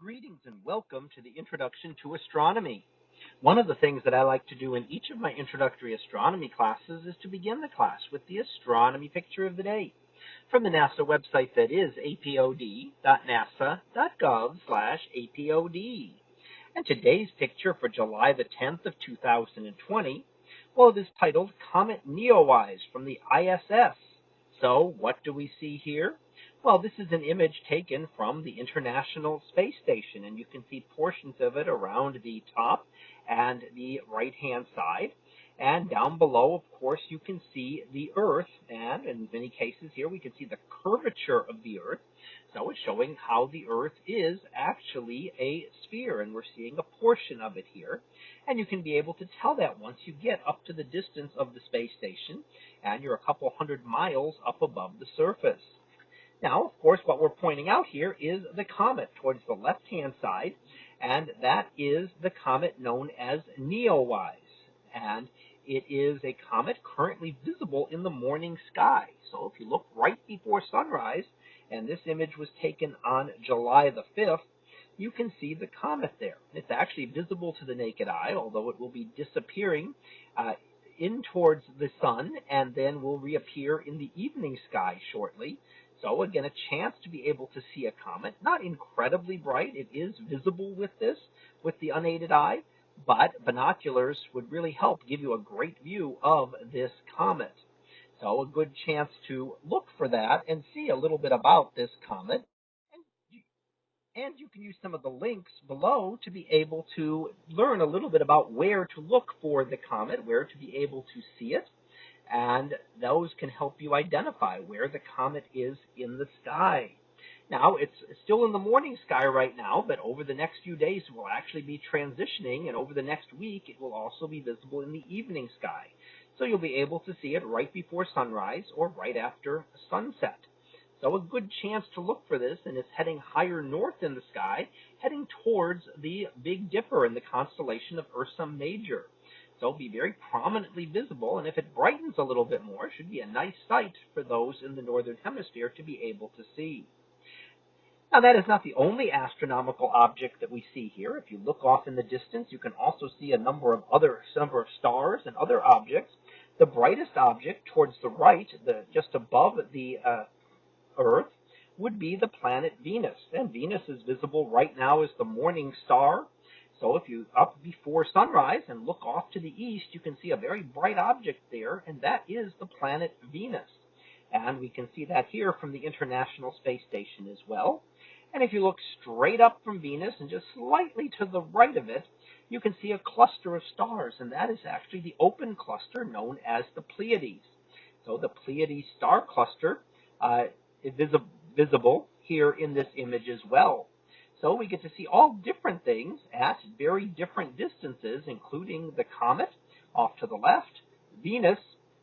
Greetings and welcome to the Introduction to Astronomy. One of the things that I like to do in each of my introductory astronomy classes is to begin the class with the astronomy picture of the day from the NASA website that is apod.nasa.gov/apod. And today's picture for July the 10th of 2020, well, it is titled Comet Neowise from the ISS. So, what do we see here? Well, this is an image taken from the International Space Station, and you can see portions of it around the top and the right-hand side. And down below, of course, you can see the Earth, and in many cases here, we can see the curvature of the Earth. So it's showing how the Earth is actually a sphere, and we're seeing a portion of it here. And you can be able to tell that once you get up to the distance of the space station, and you're a couple hundred miles up above the surface. Now, of course, what we're pointing out here is the comet towards the left-hand side, and that is the comet known as Neowise. And it is a comet currently visible in the morning sky. So if you look right before sunrise, and this image was taken on July the 5th, you can see the comet there. It's actually visible to the naked eye, although it will be disappearing uh, in towards the sun and then will reappear in the evening sky shortly. So again, a chance to be able to see a comet. Not incredibly bright. It is visible with this, with the unaided eye, but binoculars would really help give you a great view of this comet. So a good chance to look for that and see a little bit about this comet. And you, can use some of the links below to be able to learn a little bit about where to look for the comet, where to be able to see it and those can help you identify where the comet is in the sky. Now, it's still in the morning sky right now, but over the next few days it will actually be transitioning, and over the next week it will also be visible in the evening sky. So you'll be able to see it right before sunrise or right after sunset. So a good chance to look for this, and it's heading higher north in the sky, heading towards the Big Dipper in the constellation of Ursa Major. So be very prominently visible, and if it brightens a little bit more, it should be a nice sight for those in the northern hemisphere to be able to see. Now that is not the only astronomical object that we see here. If you look off in the distance, you can also see a number of other number of stars and other objects. The brightest object towards the right, the just above the uh, Earth, would be the planet Venus. And Venus is visible right now as the morning star so if you up before sunrise and look off to the east, you can see a very bright object there, and that is the planet Venus. And we can see that here from the International Space Station as well. And if you look straight up from Venus and just slightly to the right of it, you can see a cluster of stars, and that is actually the open cluster known as the Pleiades. So the Pleiades star cluster uh, is visible here in this image as well. So we get to see all different things at very different distances, including the comet off to the left, Venus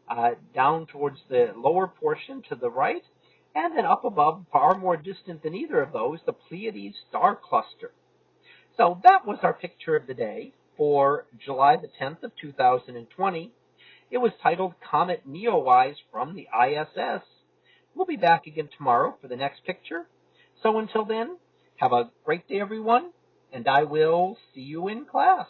uh, down towards the lower portion to the right, and then up above, far more distant than either of those, the Pleiades star cluster. So that was our picture of the day for July the 10th of 2020. It was titled Comet Neowise from the ISS. We'll be back again tomorrow for the next picture. So until then, have a great day, everyone, and I will see you in class.